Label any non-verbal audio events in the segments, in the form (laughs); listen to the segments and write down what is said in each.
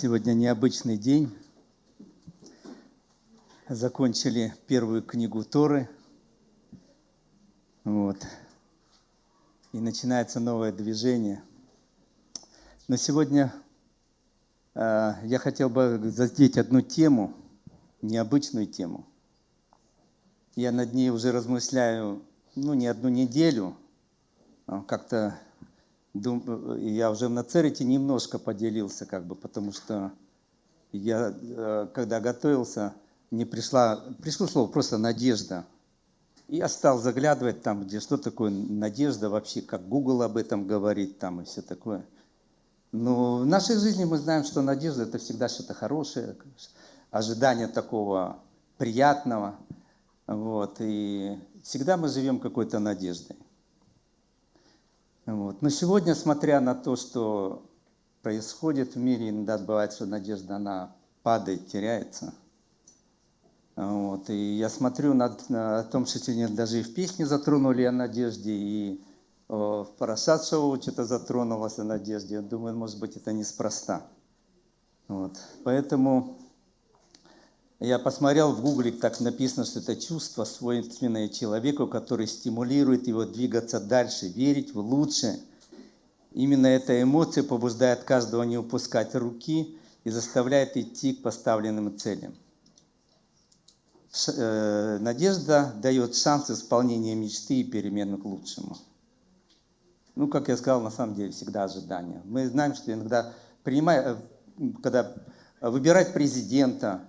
Сегодня необычный день. Закончили первую книгу Торы. Вот. И начинается новое движение. Но сегодня э, я хотел бы задеть одну тему, необычную тему. Я над ней уже размышляю, ну, не одну неделю. А как-то я уже в Нацерете немножко поделился, как бы, потому что я, э, когда готовился, мне пришла, пришло слово просто «надежда». И я стал заглядывать там, где что такое надежда вообще, как Google об этом говорит там и все такое. Но в нашей жизни мы знаем, что надежда – это всегда что-то хорошее, ожидание такого приятного. Вот, и всегда мы живем какой-то надеждой. Вот. Но сегодня, смотря на то, что происходит в мире, иногда бывает, что надежда, она падает, теряется. Вот. И я смотрю на, на том, что сегодня даже и в песне затронули о надежде, и о, в Парашат что-то затронулось о надежде. Я думаю, может быть, это неспроста. Вот. Поэтому я посмотрел в гугле, так написано, что это чувство, свойственное человеку, который стимулирует его двигаться дальше, верить в лучшее. Именно эта эмоция побуждает каждого не упускать руки и заставляет идти к поставленным целям. Э, надежда дает шанс исполнения мечты и перемен к лучшему. Ну, как я сказал, на самом деле всегда ожидания. Мы знаем, что иногда принимая, э, когда выбирать президента,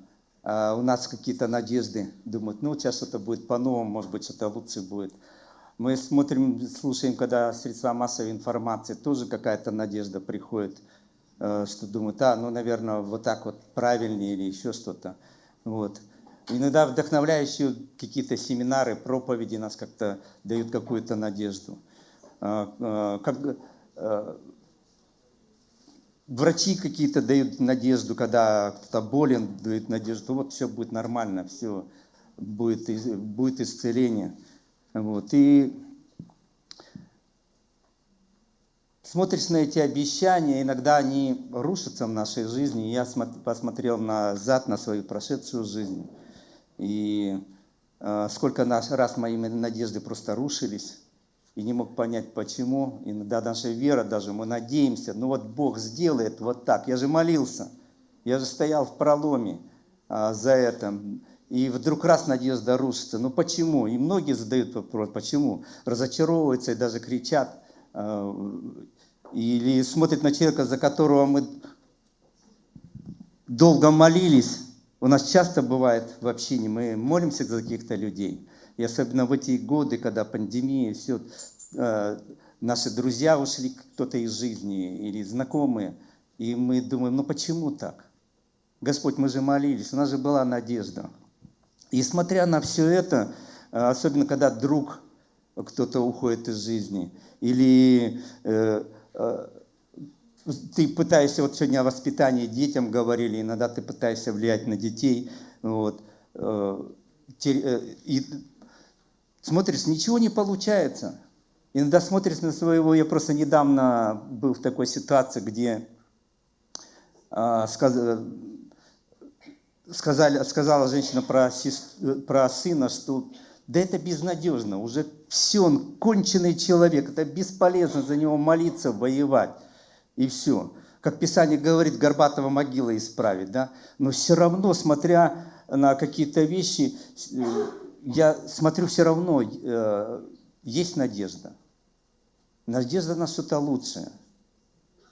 у нас какие-то надежды, думают, ну, сейчас что-то будет по-новому, может быть, что-то лучше будет. Мы смотрим, слушаем, когда средства массовой информации, тоже какая-то надежда приходит, э, что думают, а, ну, наверное, вот так вот правильнее или еще что-то. Вот. Иногда вдохновляющие какие-то семинары, проповеди нас как-то дают какую-то надежду. А, а, как, э, Врачи какие-то дают надежду, когда кто-то болен, дают надежду, вот все будет нормально, все будет, будет исцеление. Вот. И смотришь на эти обещания, иногда они рушатся в нашей жизни. Я посмотрел назад на свою прошедшую жизнь, и э, сколько раз мои надежды просто рушились и не мог понять, почему. Иногда наша вера даже, мы надеемся, ну вот Бог сделает вот так. Я же молился, я же стоял в проломе а, за это. И вдруг раз надежда рушится. Ну почему? И многие задают вопрос, почему? Разочаровываются и даже кричат. А, или смотрят на человека, за которого мы долго молились. У нас часто бывает в общине, мы молимся за каких-то людей. И особенно в эти годы, когда пандемия, все, э, наши друзья ушли, кто-то из жизни или знакомые, и мы думаем, ну почему так? Господь, мы же молились, у нас же была надежда. И смотря на все это, э, особенно когда друг кто-то уходит из жизни, или э, э, ты пытаешься, вот сегодня о воспитании детям говорили, иногда ты пытаешься влиять на детей, вот, э, э и Смотришь, ничего не получается. Иногда смотришь на своего, я просто недавно был в такой ситуации, где а, сказ, сказали, сказала женщина про, про сына, что да это безнадежно, уже все, он конченый человек, это бесполезно за него молиться, воевать, и все. Как Писание говорит, Горбатова могила исправить, да? но все равно, смотря на какие-то вещи, я смотрю, все равно э, есть надежда. Надежда на что-то лучшее.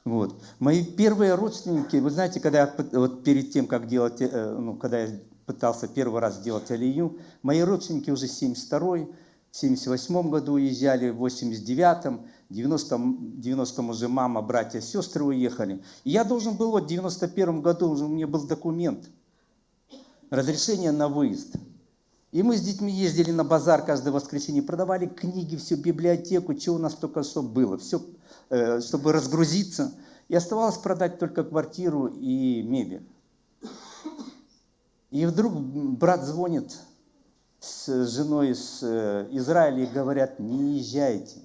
Вот. Мои первые родственники, вы знаете, когда я вот перед тем, как делать, э, ну, когда я пытался первый раз делать алию, мои родственники уже в 72 в 78 году уезжали, в 89-м, в 90-м 90 уже мама, братья, сестры уехали. И я должен был, вот в 91 году уже у меня был документ, разрешение на выезд. И мы с детьми ездили на базар каждое воскресенье, продавали книги, всю библиотеку, что у нас только что было, все, э, чтобы разгрузиться. И оставалось продать только квартиру и мебель. И вдруг брат звонит с женой из э, Израиля и говорят, не езжайте,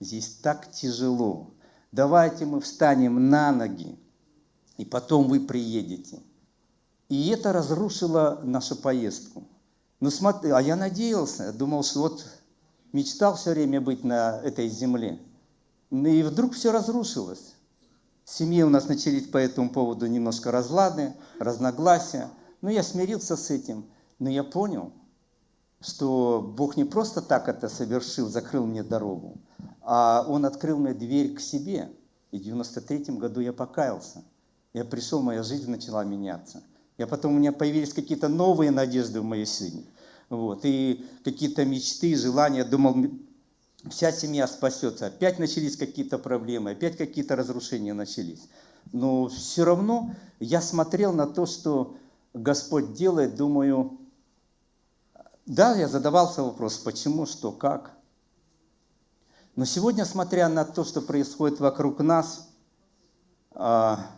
здесь так тяжело, давайте мы встанем на ноги, и потом вы приедете. И это разрушило нашу поездку. Ну смотри, а я надеялся, думал, что вот мечтал все время быть на этой земле. Ну и вдруг все разрушилось. В семье у нас начались по этому поводу немножко разлады, разногласия. Но я смирился с этим. Но я понял, что Бог не просто так это совершил, закрыл мне дорогу, а Он открыл мне дверь к себе. И в 93 году я покаялся. Я пришел, моя жизнь начала меняться. Я потом у меня появились какие-то новые надежды в моей жизни. Вот, и какие-то мечты, желания. Думал, вся семья спасется. Опять начались какие-то проблемы, опять какие-то разрушения начались. Но все равно я смотрел на то, что Господь делает, думаю, да, я задавался вопрос, почему, что, как. Но сегодня, смотря на то, что происходит вокруг нас, а,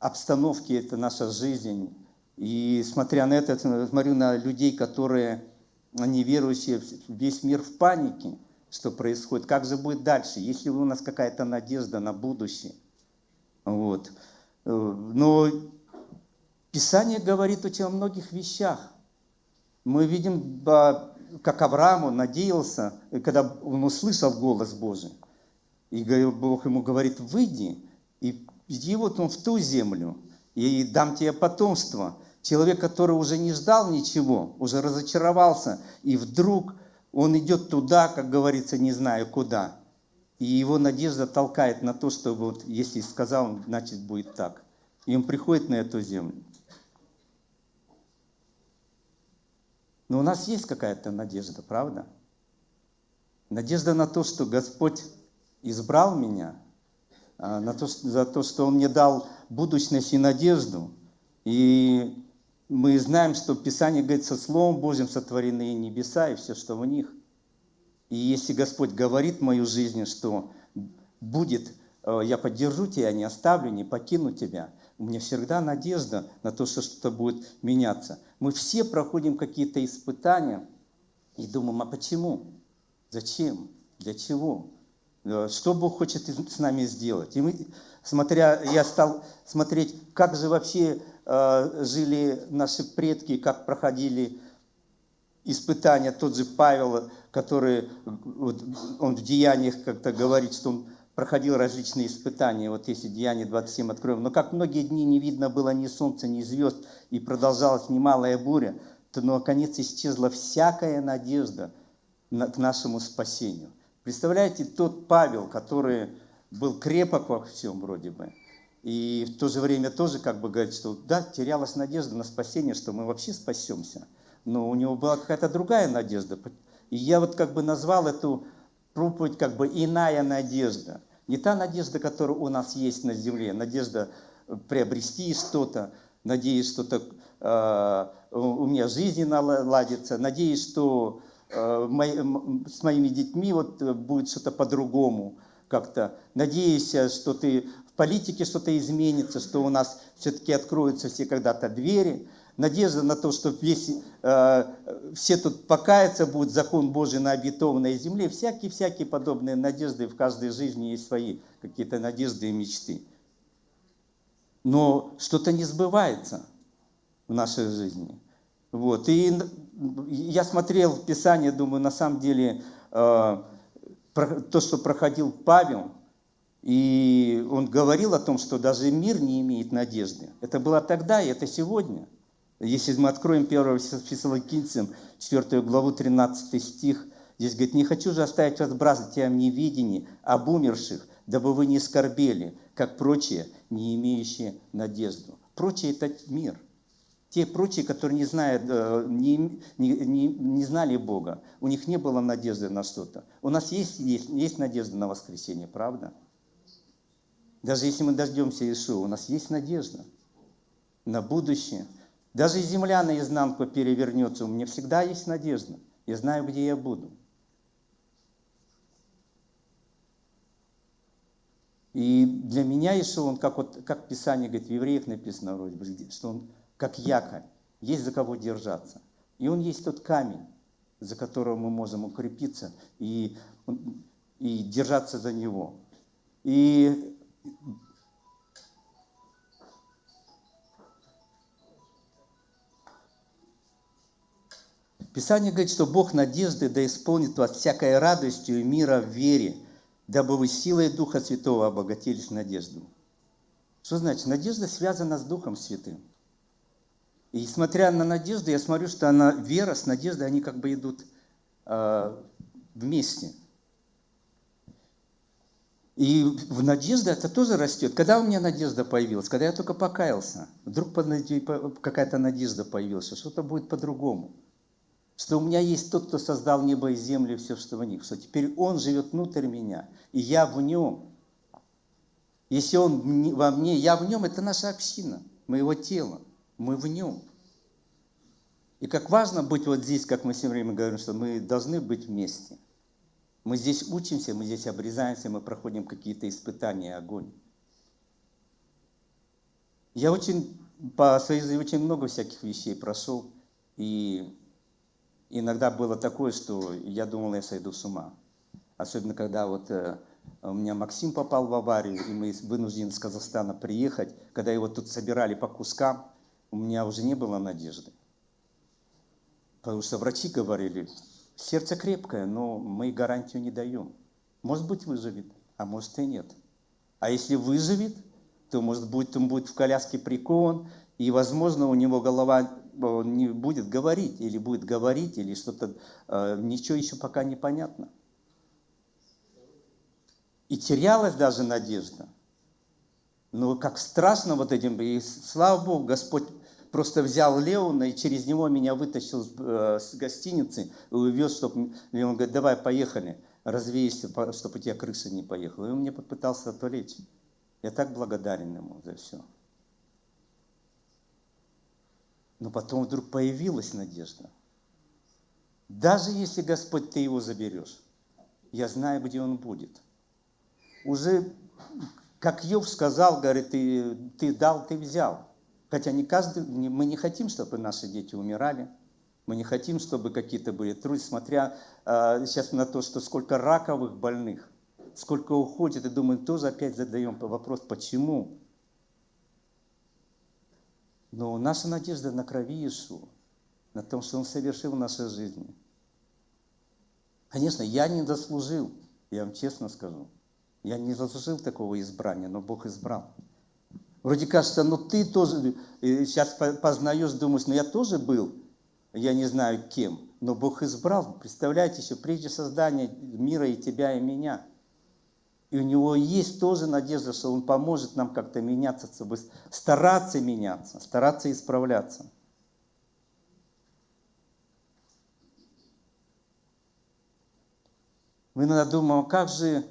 обстановки, это наша жизнь, и смотря на это, смотрю на людей, которые неверующие, весь мир в панике, что происходит, как же будет дальше, есть ли у нас какая-то надежда на будущее. Вот. Э, но Писание говорит очень о многих вещах. Мы видим, как Авраам, он надеялся, когда он услышал голос Божий. И Бог ему говорит, выйди и иди вот он в ту землю, и дам тебе потомство. Человек, который уже не ждал ничего, уже разочаровался, и вдруг он идет туда, как говорится, не знаю куда. И его надежда толкает на то, что вот если сказал, значит будет так. И он приходит на эту землю. Но у нас есть какая-то надежда, правда? Надежда на то, что Господь избрал меня, а, на то, за то, что Он мне дал будущность и надежду. И мы знаем, что Писание говорит, со Словом Божьим сотворены небеса и все, что в них. И если Господь говорит в мою жизнь, что будет, э, я поддержу тебя, не оставлю, не покину тебя, у меня всегда надежда на то, что что-то будет меняться. Мы все проходим какие-то испытания и думаем, а почему? Зачем? Для чего? Что Бог хочет с нами сделать? И мы, смотря, я стал смотреть, как же вообще э, жили наши предки, как проходили испытания. Тот же Павел, который, вот, он в деяниях как-то говорит, что он проходил различные испытания. Вот если Деяние 27 откроем. Но как многие дни не видно было ни солнца, ни звезд, и продолжалась немалая буря, то наконец исчезла всякая надежда к нашему спасению. Представляете, тот Павел, который был крепок во всем вроде бы, и в то же время тоже как бы говорит, что да, терялась надежда на спасение, что мы вообще спасемся. Но у него была какая-то другая надежда. И я вот как бы назвал эту проповедь как бы иная надежда. Не та надежда, которая у нас есть на земле, надежда э, приобрести что-то, надеюсь, что-то э, у меня жизнь наладится, надеюсь, что э, мои, с моими детьми вот э, будет что-то по-другому как-то. Надеюсь, что ты в политике что-то изменится, что у нас все-таки откроются все когда-то двери надежда на то, что весь, э, все тут покаяться будет закон Божий на обетованной земле. Всякие-всякие подобные надежды в каждой жизни есть свои какие-то надежды и мечты. Но что-то не сбывается в нашей жизни. Вот. И я смотрел в Писание, думаю, на самом деле, э, то, что проходил Павел, и он говорил о том, что даже мир не имеет надежды. Это было тогда, и это сегодня. Если мы откроем 1 Фессалоникийцам, 4 главу, 13 стих, здесь говорит, «Не хочу же оставить вас, братья, в неведении об умерших, дабы вы не скорбели, как прочие, не имеющие надежду». Прочие – это мир. Те прочие, которые не, знают, э, не, не, не, не знали Бога, у них не было надежды на что-то. У нас есть, есть, есть надежда на воскресение, правда? Даже если мы дождемся Иешуа, у нас есть надежда на будущее – даже земля наизнанку перевернется, у меня всегда есть надежда. Я знаю, где я буду. И для меня Ишуа, он как, вот, как Писание говорит, в евреях написано вроде бы, что он как якорь, есть за кого держаться. И он есть тот камень, за которого мы можем укрепиться и, и держаться за него. И Писание говорит, что Бог надежды да исполнит вас всякой радостью и мира в вере, дабы вы силой Духа Святого обогатились надежду. Что значит? Надежда связана с Духом Святым. И смотря на надежду, я смотрю, что она, вера с надеждой, они как бы идут э, вместе. И в надежде это тоже растет. Когда у меня надежда появилась? Когда я только покаялся. Вдруг какая-то надежда появилась, что что-то будет по-другому. Что у меня есть тот, кто создал небо и землю и все, что в них. Что теперь Он живет внутрь меня, и я в Нем. Если Он во мне, я в Нем, это наша община, моего тела мы в нем. И как важно быть вот здесь, как мы все время говорим, что мы должны быть вместе. Мы здесь учимся, мы здесь обрезаемся, мы проходим какие-то испытания, огонь. Я очень, по жизни очень много всяких вещей прошел, и иногда было такое, что я думал, я сойду с ума. Особенно, когда вот э, у меня Максим попал в аварию, и мы вынуждены из Казахстана приехать, когда его тут собирали по кускам, у меня уже не было надежды. Потому что врачи говорили, сердце крепкое, но мы гарантию не даем. Может быть выживет, а может и нет. А если выживет, то может быть он будет в коляске прикован, и возможно у него голова не будет говорить, или будет говорить, или что-то, э, ничего еще пока не понятно. И терялась даже надежда. Но как страшно вот этим, и слава Богу, Господь просто взял Леона и через него меня вытащил э, с гостиницы и увез, чтобы... И он говорит, давай, поехали, развейся, чтобы у тебя крыша не поехала. И он мне попытался отвлечь. Я так благодарен ему за все. Но потом вдруг появилась надежда. Даже если, Господь, ты его заберешь, я знаю, где он будет. Уже, как Йов сказал, говорит, ты, ты дал, ты взял. Хотя не каждый, мы не хотим, чтобы наши дети умирали, мы не хотим, чтобы какие-то были трудности, смотря э, сейчас на то, что сколько раковых больных, сколько уходит, и думаем, тоже опять задаем вопрос, почему? Но наша надежда на крови Иисуса, на том, что Он совершил в нашей жизни. Конечно, я не заслужил, я вам честно скажу. Я не заслужил такого избрания, но Бог избрал. Вроде кажется, ну ты тоже, сейчас познаешь, думаешь, ну я тоже был, я не знаю кем, но Бог избрал, представляете, еще прежде создания мира и тебя, и меня. И у него есть тоже надежда, что он поможет нам как-то меняться, чтобы стараться меняться, стараться исправляться. Мы иногда думаем, а как же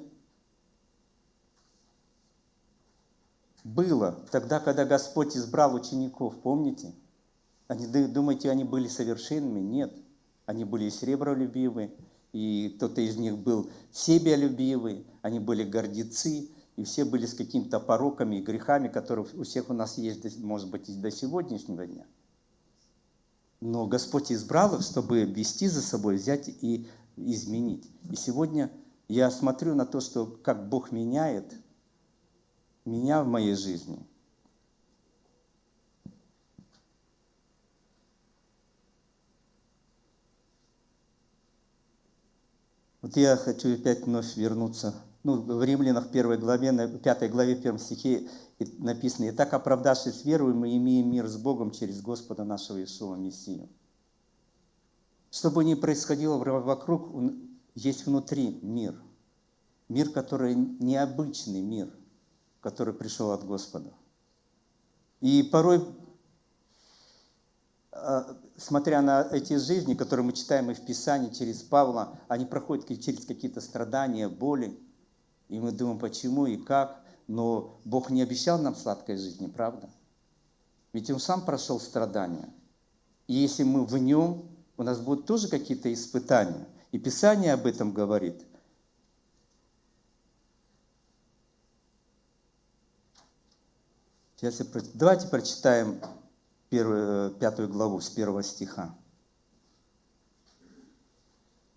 было тогда, когда Господь избрал учеников, помните? Они, думаете, они были совершенными? Нет. Они были и сребролюбивы, и кто-то из них был себялюбивый, они были гордецы, и все были с какими-то пороками и грехами, которые у всех у нас есть, может быть, и до сегодняшнего дня. Но Господь избрал их, чтобы вести за собой, взять и изменить. И сегодня я смотрю на то, что как Бог меняет – меня в моей жизни. Вот я хочу опять вновь вернуться. Ну, в Римлянах первой главе, на пятой главе, первом стихе написано, «Итак, оправдавшись верою, мы имеем мир с Богом через Господа нашего Иисуса Мессию». Что бы ни происходило вокруг, есть внутри мир. Мир, который необычный мир – который пришел от Господа. И порой, смотря на эти жизни, которые мы читаем и в Писании через Павла, они проходят через какие-то страдания, боли. И мы думаем, почему и как. Но Бог не обещал нам сладкой жизни, правда? Ведь Он сам прошел страдания. И если мы в Нем, у нас будут тоже какие-то испытания. И Писание об этом говорит – давайте прочитаем первую, пятую главу с первого стиха.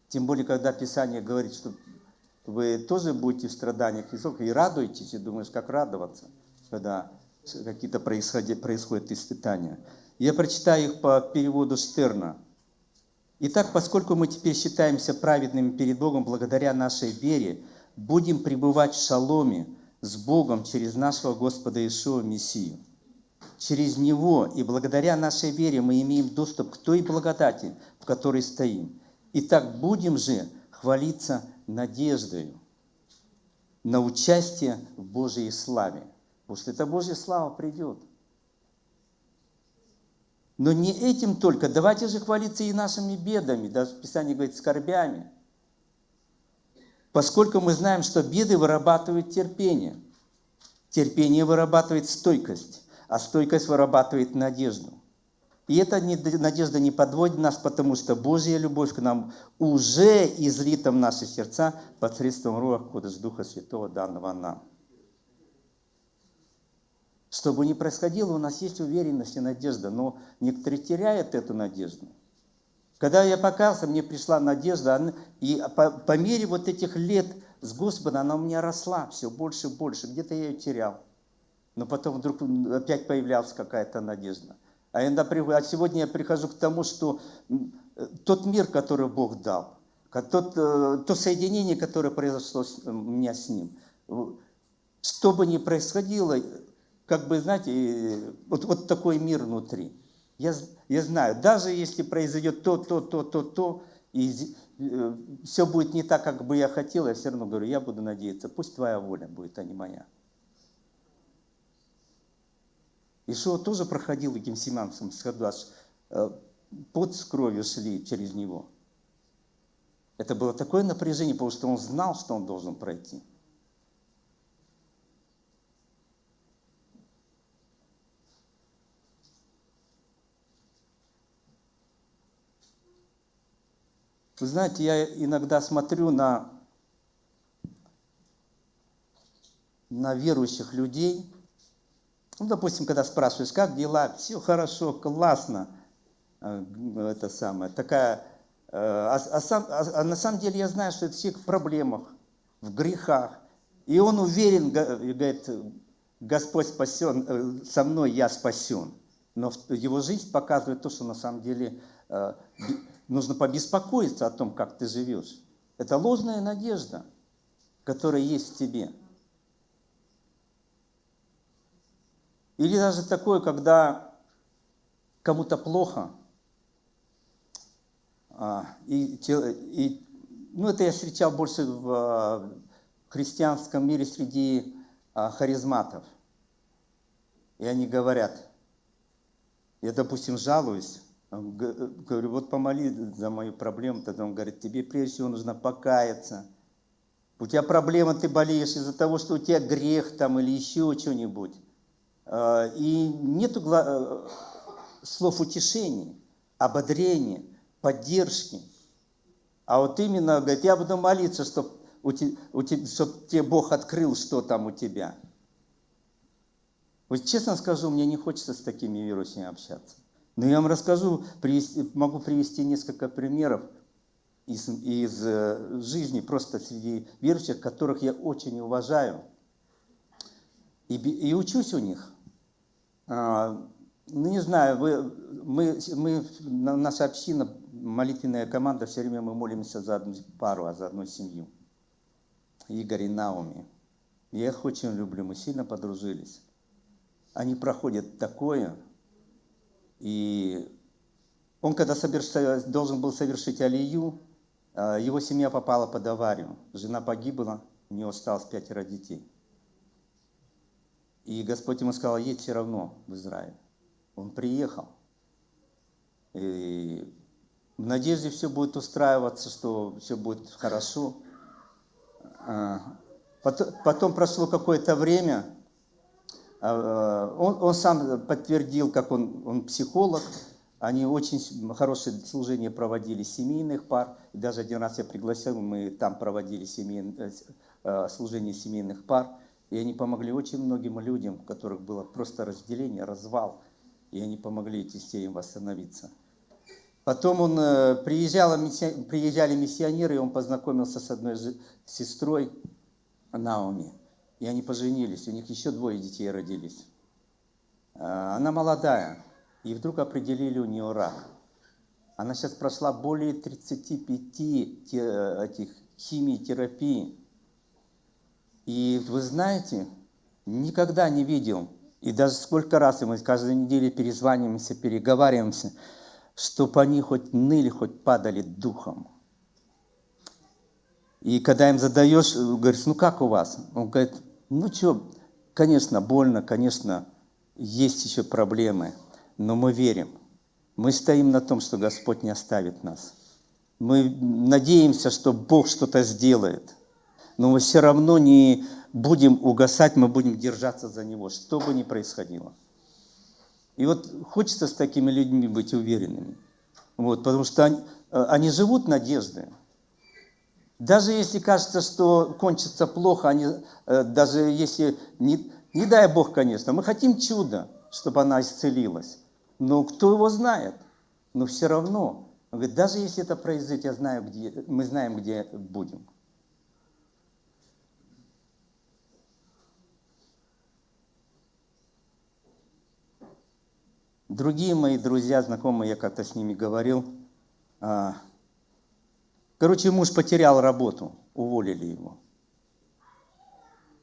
Тем более, когда Писание говорит, что вы тоже будете в страданиях и радуетесь, и думаешь, как радоваться, когда какие-то происходят испытания. Я прочитаю их по переводу Штерна. Итак, поскольку мы теперь считаемся праведными перед Богом благодаря нашей вере, будем пребывать в шаломе с Богом через нашего Господа Иешуа Мессию. Через Него и благодаря нашей вере мы имеем доступ к той благодати, в которой стоим. Итак, будем же хвалиться надеждою на участие в Божьей славе. Потому что эта Божья слава придет. Но не этим только. Давайте же хвалиться и нашими бедами. Даже Писание говорит, скорбями. Поскольку мы знаем, что беды вырабатывают терпение. Терпение вырабатывает стойкость, а стойкость вырабатывает надежду. И эта надежда не подводит нас, потому что Божья любовь к нам уже излита в наши сердца посредством Руах Кодыш Духа Святого, данного нам. Что бы ни происходило, у нас есть уверенность и надежда, но некоторые теряют эту надежду. Когда я покался, мне пришла надежда, и по, по мере вот этих лет с Господом она у меня росла все больше и больше. Где-то я ее терял. Но потом вдруг опять появлялась какая-то надежда. А, иногда, а сегодня я прихожу к тому, что тот мир, который Бог дал, тот, э, то соединение, которое произошло у меня с Ним, что бы ни происходило, как бы, знаете, вот, вот такой мир внутри. Я, я знаю, даже если произойдет то, то, то, то, то, и э, все будет не так, как бы я хотел, я все равно говорю, я буду надеяться, пусть твоя воля будет, а не моя. Ишуа тоже проходил Гемсиманском саду, аж э, под с кровью шли через него. Это было такое напряжение, потому что он знал, что он должен пройти. Вы знаете, я иногда смотрю на, на верующих людей. Ну, допустим, когда спрашиваешь, как дела, все хорошо, классно. А, это самое, такая... Э, а, а, сам, а, а на самом деле я знаю, что это все в проблемах, в грехах. И он уверен, говорит, Господь спасен, э, со мной я спасен. Но его жизнь показывает то, что на самом деле э, нужно побеспокоиться о том, как ты живешь. Это ложная надежда, которая есть в тебе. Или даже такое, когда кому-то плохо, а, и, и, ну это я встречал больше в а, христианском мире среди а, харизматов. И они говорят, я, допустим, жалуюсь, Говорю, вот помоли за мою проблему. Тогда он говорит, тебе прежде всего нужно покаяться. У тебя проблема, ты болеешь из-за того, что у тебя грех там или еще что-нибудь. А, и нету э, слов утешения, ободрения, поддержки. А вот именно, говорит, я буду молиться, чтобы чтоб тебе Бог открыл, что там у тебя. Вот честно скажу, мне не хочется с такими верующими общаться. Но я вам расскажу, привести, могу привести несколько примеров из, из э, жизни просто среди верующих, которых я очень уважаю и, и учусь у них. А, ну, не знаю, вы, мы, мы, наша община, молитвенная команда, все время мы молимся за одну пару, а за одну семью. Игорь и Науми. Я их очень люблю, мы сильно подружились. Они проходят такое, и он, когда должен был совершить алию, а, его семья попала под аварию. Жена погибла, у него осталось пятеро детей. И Господь ему сказал, едь все равно в Израиль. Он приехал. И в надежде все будет устраиваться, что все будет хорошо. А, потом прошло какое-то время, а, э, он, он сам подтвердил, как он, он психолог, они очень хорошее служение проводили семейных пар. Даже один раз я пригласил, мы там проводили семей, э, э, служение семейных пар. И они помогли очень многим людям, у которых было просто разделение, развал. И они помогли эти семьям восстановиться. Потом он приезжал, приезжали миссионеры, и он познакомился с одной сестрой Наоми. И они поженились, у них еще двое детей родились. А, она молодая, и вдруг определили у нее рак. Она сейчас прошла более 35 этих химиотерапий. И вы знаете, никогда не видел, и даже сколько раз мы каждую неделю перезваниваемся, переговариваемся, чтобы они хоть ныли, хоть падали духом. И когда им задаешь, говоришь, ну как у вас? Он говорит, ну что, конечно, больно, конечно, есть еще проблемы, но мы верим. Мы стоим на том, что Господь не оставит нас. Мы надеемся, что Бог что-то сделает. Но мы все равно не будем угасать, мы будем держаться за Него, что бы ни происходило. И вот хочется с такими людьми быть уверенными. Вот, потому что они, э, они живут надеждой. Даже если кажется, что кончится плохо, они, э, даже если, не, не дай Бог, конечно, мы хотим чуда, чтобы она исцелилась. Но кто его знает? Но все равно, он говорит, даже если это произойдет, я знаю, где, мы знаем, где будем. Другие мои друзья, знакомые, я как-то с ними говорил, а, Короче, муж потерял работу, уволили его.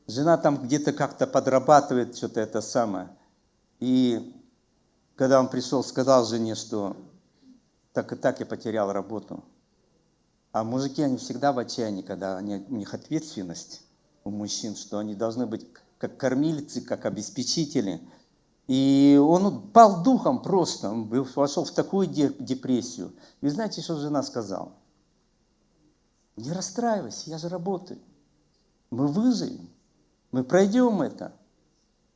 Жена там где-то как-то подрабатывает, что-то это самое. И когда он пришел, сказал жене, что так и так я потерял работу. А мужики, они всегда в отчаянии, когда они, у них ответственность у мужчин, что они должны быть как кормильцы, как обеспечители. И он пал духом просто, он вошел в такую депрессию. И знаете, что жена сказала? Не расстраивайся, я же работаю. Мы выживем, мы пройдем это.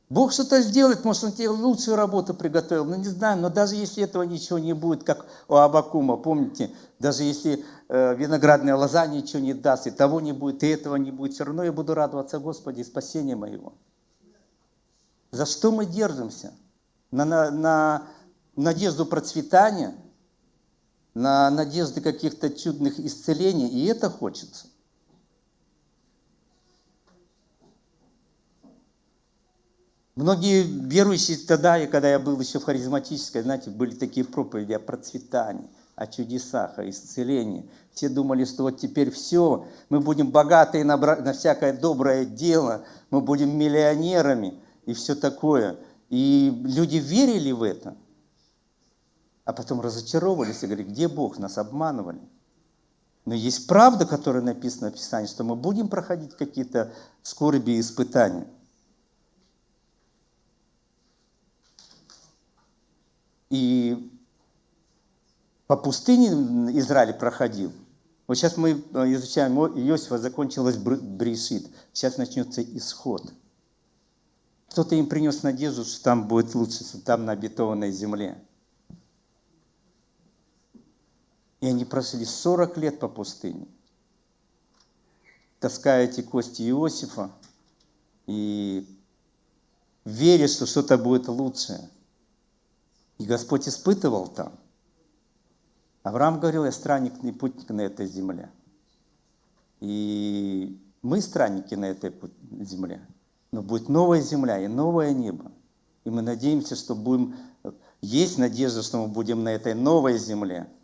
Бог что-то сделает, может, Он тебе лучшую работу приготовил. Ну, не знаю, но даже если этого ничего не будет, как у Абакума, помните, даже если э, виноградная лоза ничего не даст, и того не будет, и этого не будет, все равно я буду радоваться Господи, спасения моего. За что мы держимся? На, на, на надежду процветания – на надежды каких-то чудных исцелений, и это хочется. Многие верующие тогда, и когда я был еще в харизматической, знаете, были такие проповеди о процветании, о чудесах, о исцелении. Все думали, что вот теперь все, мы будем богатые на, на всякое доброе дело, мы будем миллионерами и все такое. И люди верили в это – а потом разочаровывались и говорили, где Бог, нас обманывали. Но есть правда, которая написана в Писании, что мы будем проходить какие-то скорби и испытания. И по пустыне Израиль проходил. Вот сейчас мы изучаем Иосифа, закончилась Брешит. Сейчас начнется исход. Кто-то им принес надежду, что там будет лучше, что там на обетованной земле. И они прошли 40 лет по пустыне, таская эти кости Иосифа и веря, что что-то будет лучшее. И Господь испытывал там. Авраам говорил, я странник и путник на этой земле. И мы странники на этой земле. Но будет новая земля и новое небо. И мы надеемся, что будем... Есть надежда, что мы будем на этой новой земле –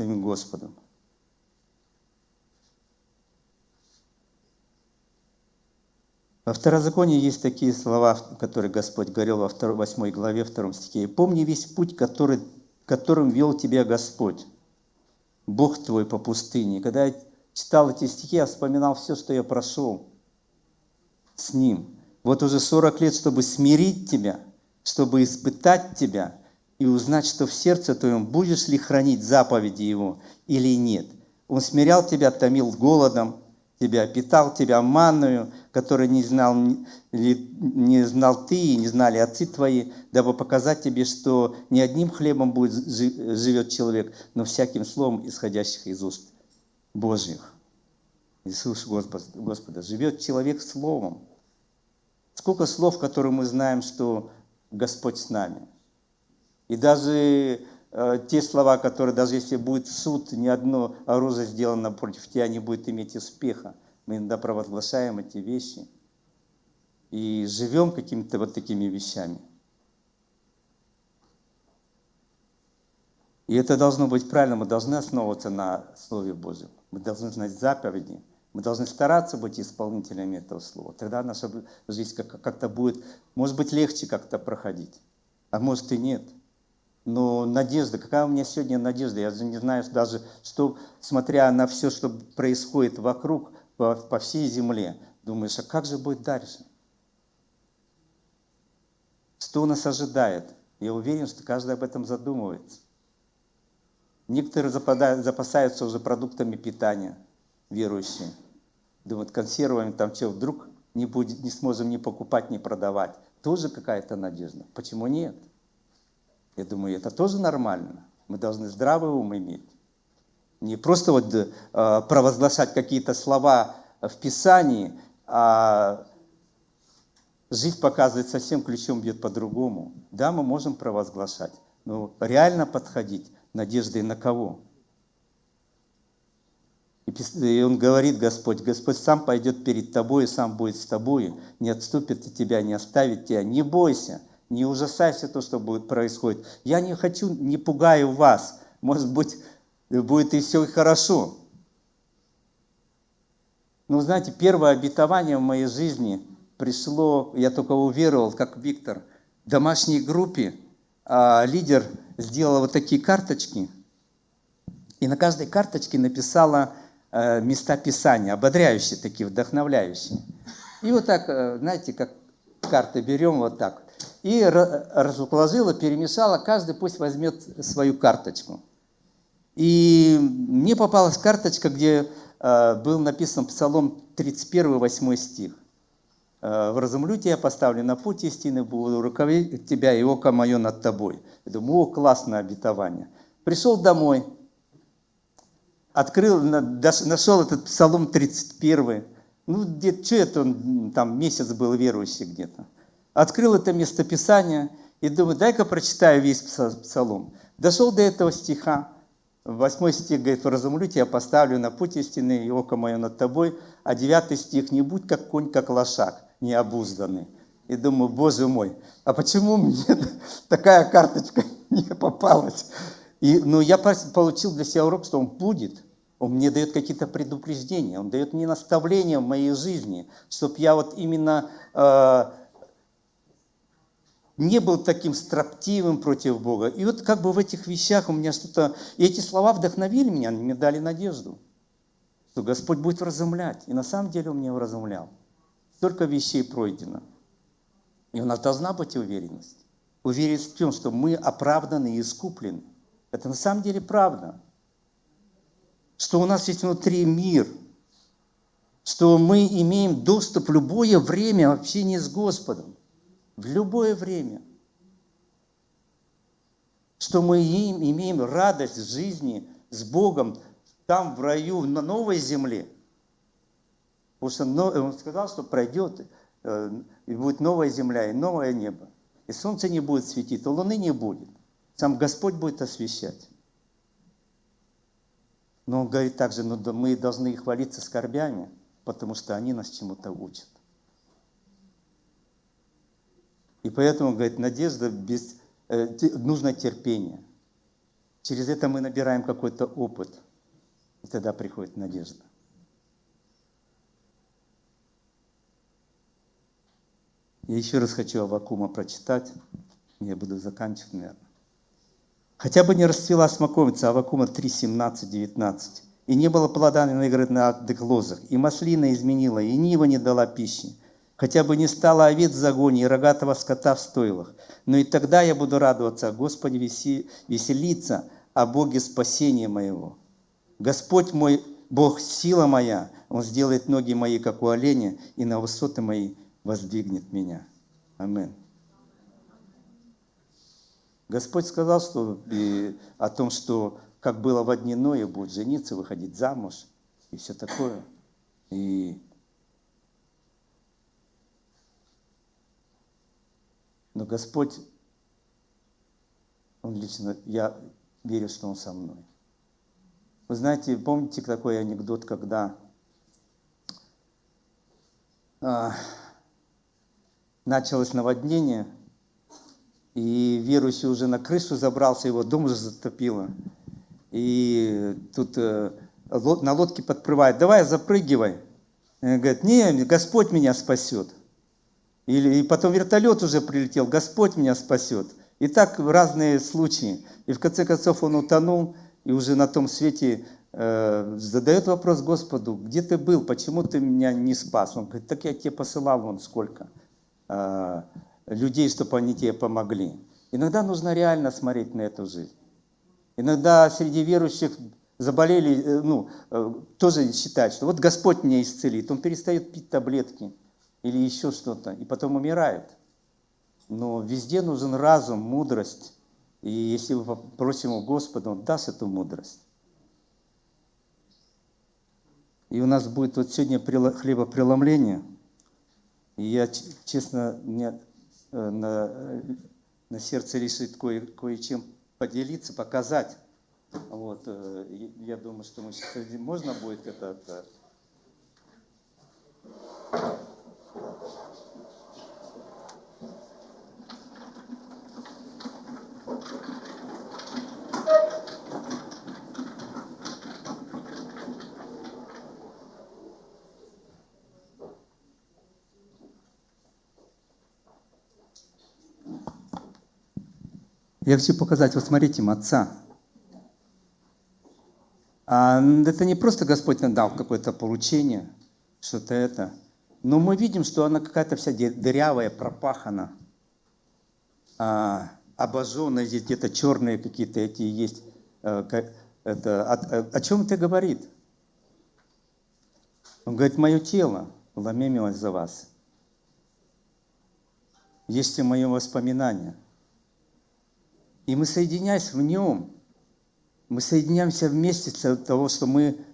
самим Господом. Во Второзаконии есть такие слова, которые Господь говорил во 8 главе, 2 стихе. «И помни весь путь, который, которым вел тебя Господь, Бог твой по пустыне». Когда я читал эти стихи, я вспоминал все, что я прошел с Ним. Вот уже 40 лет, чтобы смирить тебя, чтобы испытать тебя, и узнать, что в сердце твоем будешь ли хранить заповеди Его или нет. Он смирял тебя, томил голодом, тебя питал тебя манную, которую не знал, не знал ты и не знали отцы твои, дабы показать тебе, что не одним хлебом будет живет человек, но всяким словом, исходящих из уст Божьих. Иисус Господа, Господа. Живет человек словом. Сколько слов, которые мы знаем, что Господь с нами – и даже э, те слова, которые, даже если будет суд, ни одно оружие сделано против тебя не будет иметь успеха. Мы иногда провозглашаем эти вещи и живем какими-то вот такими вещами. И это должно быть правильно, мы должны основываться на Слове Божьем. Мы должны знать заповеди, мы должны стараться быть исполнителями этого слова. Тогда наша жизнь как-то будет, может быть, легче как-то проходить, а может и нет. Но надежда, какая у меня сегодня надежда? Я же не знаю даже, что, смотря на все, что происходит вокруг, по, по всей земле, думаешь, а как же будет дальше? Что нас ожидает? Я уверен, что каждый об этом задумывается. Некоторые запасаются уже продуктами питания, верующие. Думают, консервами там что, вдруг не, будет, не сможем ни покупать, ни продавать. Тоже какая-то надежда. Почему нет? Я думаю, это тоже нормально. Мы должны здравый ум иметь. Не просто вот э, провозглашать какие-то слова в Писании, а жизнь показывает совсем ключом бьет по-другому. Да, мы можем провозглашать, но реально подходить надеждой на кого? И он говорит, Господь, Господь сам пойдет перед тобой и сам будет с тобой, не отступит от тебя, не оставит тебя. Не бойся, не ужасайся то, что будет происходить. Я не хочу, не пугаю вас. Может быть, будет и все хорошо. Но знаете, первое обетование в моей жизни пришло, я только уверовал, как Виктор, в домашней группе а, лидер сделала вот такие карточки, и на каждой карточке написала места Писания, ободряющие такие, вдохновляющие. И вот так, э, знаете, как карты берем вот так, и разуложила, перемешала, каждый пусть возьмет свою карточку. И мне попалась карточка, где э, был написан Псалом 31, 8 стих. Э, «Вразумлю тебя, поставлю на путь истины, буду руководить тебя, и око мое над тобой». Я думаю, о, классное обетование. Пришел домой, открыл, нашел этот Псалом 31. Ну, где что это он, там месяц был верующий где-то. Открыл это местописание и думаю, дай-ка прочитаю весь Псалом. Дошел до этого стиха, Восьмой стих говорит, «Вразумлю тебя, поставлю на путь истины, и око мое над тобой». А девятый стих, «Не будь как конь, как лошак, необузданный». И думаю, Боже мой, а почему мне (laughs) такая карточка (laughs) не попалась? И, ну, я получил для себя урок, что он будет. Он мне дает какие-то предупреждения, он дает мне наставления в моей жизни, чтобы я вот именно э, не был таким строптивым против Бога. И вот как бы в этих вещах у меня что-то... И эти слова вдохновили меня, они мне дали надежду, что Господь будет вразумлять. И на самом деле Он меня вразумлял. Столько вещей пройдено. И у нас должна быть уверенность. Уверенность в том, что мы оправданы и искуплены. Это на самом деле правда. Что у нас есть внутри мир. Что мы имеем доступ в любое время в общении с Господом в любое время, что мы им имеем радость в жизни с Богом там, в раю, на новой земле. Потому что он сказал, что пройдет, э, и будет новая земля и новое небо. И солнце не будет светить, и луны не будет. Сам Господь будет освещать. Но он говорит также, ну, мы должны хвалиться скорбями, потому что они нас чему-то учат. И поэтому, говорит, надежда без... Э, нужно терпение. Через это мы набираем какой-то опыт. И тогда приходит надежда. Я еще раз хочу Авакума прочитать. Я буду заканчивать, наверное. Хотя бы не расцвела смоковица Авакума 3, 17, 19. И не было плода на на лозах, и маслина изменила, и нива не дала пищи хотя бы не стало овец в загоне и рогатого скота в стойлах. Но и тогда я буду радоваться о Господе, веселиться о Боге спасения моего. Господь мой, Бог, сила моя, Он сделает ноги мои, как у оленя, и на высоты мои воздвигнет меня. Амин. Господь сказал что, и, о том, что как было в дни Ноя, будет жениться, выходить замуж и все такое. И Но Господь, Он лично, я верю, что Он со мной. Вы знаете, помните такой анекдот, когда а, началось наводнение, И верующий уже на крышу забрался, его дом уже затопило. И тут э, на лодке подплывает, давай запрыгивай. И говорит, не, Господь меня спасет. Или, и потом вертолет уже прилетел, Господь меня спасет. И так разные случаи. И в конце концов он утонул, и уже на том свете э, задает вопрос Господу, где ты был, почему ты меня не спас? Он говорит, так я тебе посылал вон сколько э, людей, чтобы они тебе помогли. Иногда нужно реально смотреть на эту жизнь. Иногда среди верующих заболели, э, ну, э, тоже считают, что вот Господь меня исцелит. Он перестает пить таблетки или еще что-то, и потом умирает. Но везде нужен разум, мудрость. И если мы попросим у Господа, Он даст эту мудрость. И у нас будет вот сегодня хлебопреломление. И я, честно, мне на, на сердце решит кое, кое-чем поделиться, показать. Вот, э, я думаю, что мы сейчас можно будет это Я хочу показать, вот смотрите, отца. А это не просто Господь нам дал какое-то поручение, что-то это. Но мы видим, что она какая-то вся дырявая, пропахана, а, обожженная, здесь где-то черные какие-то эти есть. А, это, о, о чем это говорит? Он говорит, мое тело ломемилось за вас. Есть и мое воспоминание – и мы, соединяясь в нем, мы соединяемся вместе для того, что мы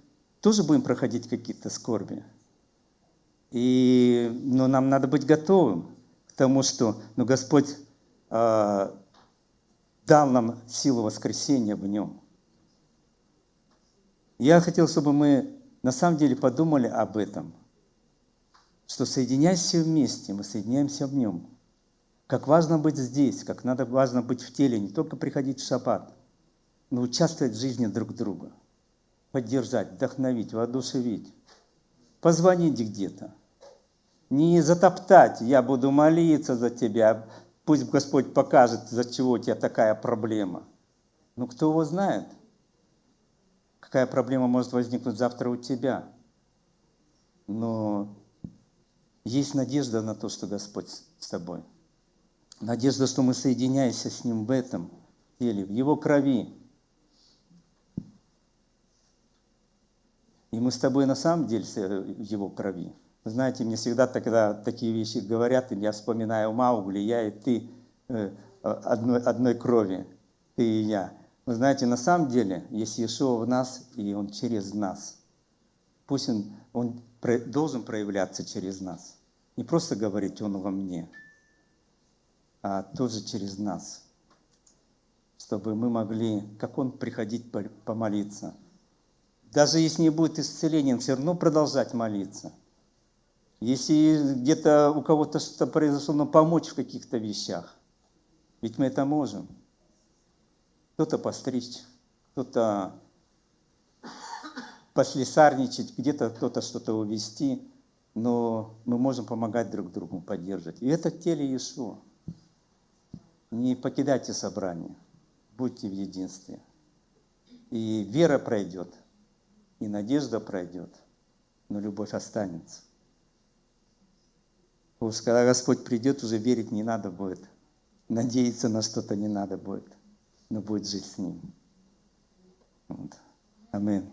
тоже будем проходить какие-то скорби. И, но нам надо быть готовым к тому, что ну, Господь э, дал нам силу воскресения в нем. Я хотел, чтобы мы на самом деле подумали об этом, что соединяясь все вместе, мы соединяемся в нем – как важно быть здесь, как надо важно быть в теле, не только приходить в шаббат, но участвовать в жизни друг друга, поддержать, вдохновить, воодушевить, позвонить где-то. Не затоптать, я буду молиться за тебя, пусть Господь покажет, за чего у тебя такая проблема. Но кто его знает, какая проблема может возникнуть завтра у тебя. Но есть надежда на то, что Господь с тобой. Надежда, что мы соединяемся с Ним в этом теле, в Его крови. И мы с тобой на самом деле в Его крови. Знаете, мне всегда тогда такие вещи говорят, и я вспоминаю Маугли, я и ты э, одной, одной крови, ты и я. Вы знаете, на самом деле, есть Иешуа в нас, и Он через нас. Пусть Он, он должен проявляться через нас. Не просто говорить Он во мне – а тоже через нас, чтобы мы могли, как Он, приходить помолиться. Даже если не будет исцеления, все равно продолжать молиться. Если где-то у кого-то что-то произошло, но помочь в каких-то вещах. Ведь мы это можем. Кто-то постричь, кто-то послесарничать, где-то кто-то что-то увести, но мы можем помогать друг другу, поддерживать. И это теле Иешуа. Не покидайте собрание, будьте в единстве. И вера пройдет, и надежда пройдет, но любовь останется. Уж когда Господь придет, уже верить не надо будет. Надеяться на что-то не надо будет, но будет жить с Ним. Вот. Аминь.